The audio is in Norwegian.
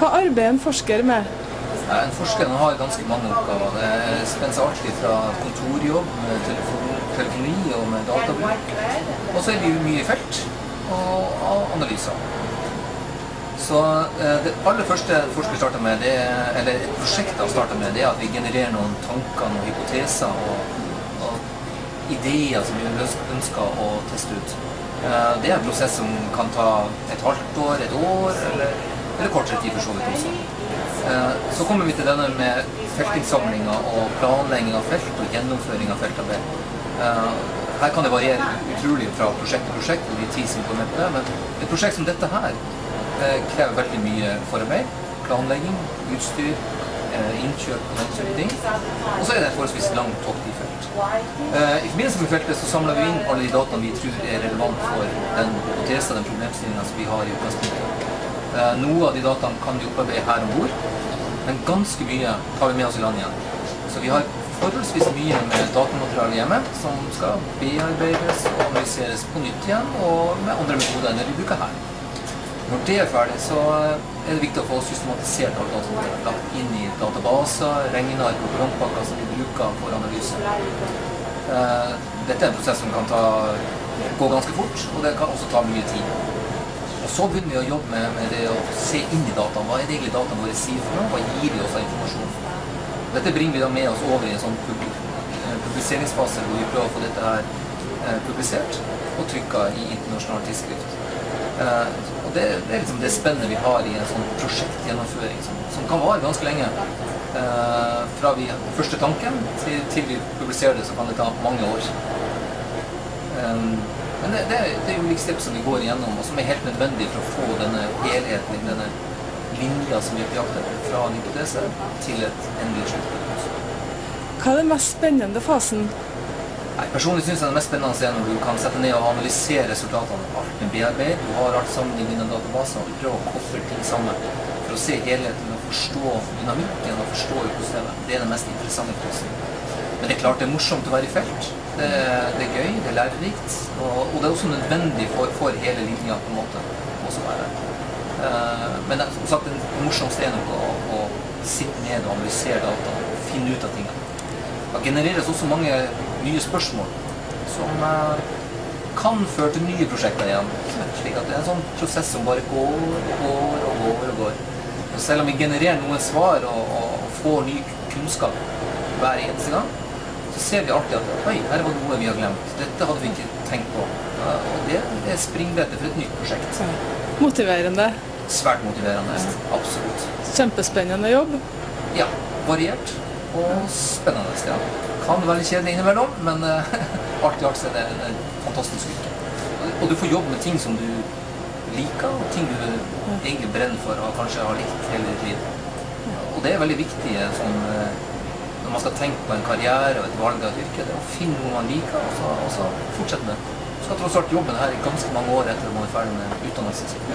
Hva arbeider en forsker med? En forsker har ganske mange oppgaver. Det spenner seg alltid fra kontorjobb med telefon, telefoni og med databruk. Og så er vi mye i felt og analyser. Så eh, det aller første forsker starter med, det, er- eller et prosjekt han starter med, det er at vi genererer noen tanker, noen hypoteser og, og ideer som vi ønsker å teste ut. Eh, Det er en prosess som kan ta et halvt år, et år, eller, eller kortere tid for så vidt også. Eh, Så kommer vi til denne med feltinnsamlinga og planlegging av felt og gjennomføring av feltarbeid. Eh, Her kan det variere utrolig fra prosjekt til prosjekt, og de ti som går på det, men et prosjekt som dette her eh, krever veldig mye forarbeid, planlegging, utstyr, innkjøp og den type ting. Og så er det et forholdsvis langt tokt i felt. I forbindelse med feltet så samler vi inn alle de dataene vi tror er relevant for den hypotesen, den problemstillingen som vi har i utgangspunktet. Eh, Noe av de dataene kan vi opparbeide her om bord, men ganske mye tar vi med oss i land igjen. Så vi har forholdsvis mye med datamateriale hjemme som skal bearbeides og analyseres på nytt igjen, og med andre metoder enn det vi bruker her. Når det er ferdig, så er det viktig å få systematisert alle dataene lagt inn i databaser, regneark og programpakker som vi bruker for analyse. Eh, Dette er en prosess som kan ta, gå ganske fort, og det kan også ta mye tid. Og så begynner vi å jobbe med, med det å se inn i dataene. Hva er det egentlig dataene våre sier for noe? Hva gir de oss av informasjon? Dette bringer vi da med oss over i en sånn eh, publiseringsfase hvor vi prøver å få dette her eh, publisert og trykka i internasjonal tidsskrift. Eh, og det, det er liksom det spennet vi har i en sånn prosjektgjennomføring som, som kan vare ganske lenge. Fra vi første tanken til, til vi publiserer det, så kan det ta mange år. Men det, det, det er ulike steg som vi går igjennom, og som er helt nødvendig for å få denne helheten, denne linja som vi er på jakt etter, fra en hypotese til et endelig sluttpunkt. Hva er den mest spennende fasen? Nei, Personlig syns jeg det mest spennende er når du kan sette ned og analysere resultatene. Alt med bearbeid, du har alt sammen i dine databaser, og du prøver å koble ting sammen for å se helheten og forstå dynamikken og forstå økosystemet. Det er den mest interessante fasen. Men det er klart det er morsomt å være i felt. Det, er- det er gøy, det er lærerikt, og, og det er også nødvendig for, for hele linja på en måte. Også være. uh, men som sagt, det morsomste er nok å, å sitte ned og analysere data og finne ut av tingene. Det genereres også mange nye spørsmål som uh, kan føre til nye prosjekter igjen. Slik at det er en sånn prosess som bare går og går og går. og går. Selv om vi genererer noen svar og, og får ny kunnskap hver eneste gang, så ser vi alltid at oi, her var noe vi har glemt. Dette hadde vi ikke tenkt på. Og det, er springbrettet for et nytt prosjekt. Motiverende. Svært motiverende. Absolutt. Kjempespennende jobb. Ja, variert og spennende. Ja. Kan være kjedelig innimellom, men alt i alt er det en fantastisk yrke. Og- du får jobbe med ting som du liker, og ting du egentlig brenner for og kanskje har likt hele ditt liv. Og det er veldig viktig eh, sånn, når man skal tenke på en karriere og et valg av yrke, det er å finne noe man liker, og så, og så fortsette med det. Du skal tross alt jobbe her i ganske mange år etter at man er ferdig med utdannelsen sin.